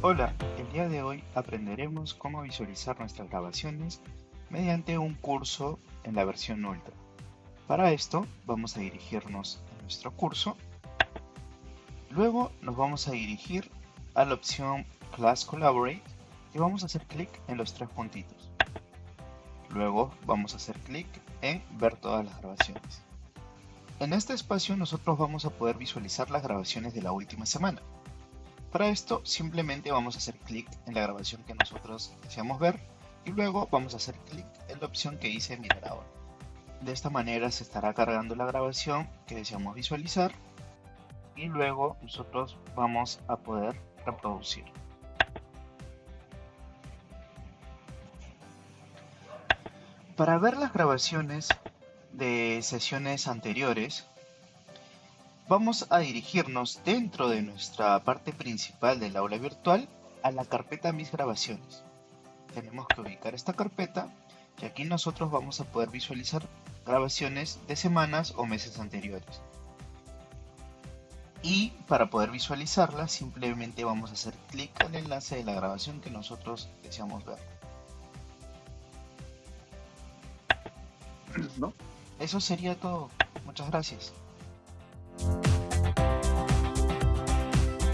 Hola, el día de hoy aprenderemos cómo visualizar nuestras grabaciones mediante un curso en la versión Ultra. Para esto vamos a dirigirnos a nuestro curso, luego nos vamos a dirigir a la opción Class Collaborate y vamos a hacer clic en los tres puntitos. Luego vamos a hacer clic en ver todas las grabaciones. En este espacio nosotros vamos a poder visualizar las grabaciones de la última semana. Para esto simplemente vamos a hacer clic en la grabación que nosotros deseamos ver y luego vamos a hacer clic en la opción que dice mirar ahora. De esta manera se estará cargando la grabación que deseamos visualizar y luego nosotros vamos a poder reproducir. Para ver las grabaciones de sesiones anteriores vamos a dirigirnos dentro de nuestra parte principal del aula virtual a la carpeta Mis grabaciones. Tenemos que ubicar esta carpeta y aquí nosotros vamos a poder visualizar grabaciones de semanas o meses anteriores. Y para poder visualizarla simplemente vamos a hacer clic el enlace de la grabación que nosotros deseamos ver. Eso sería todo. Muchas gracias.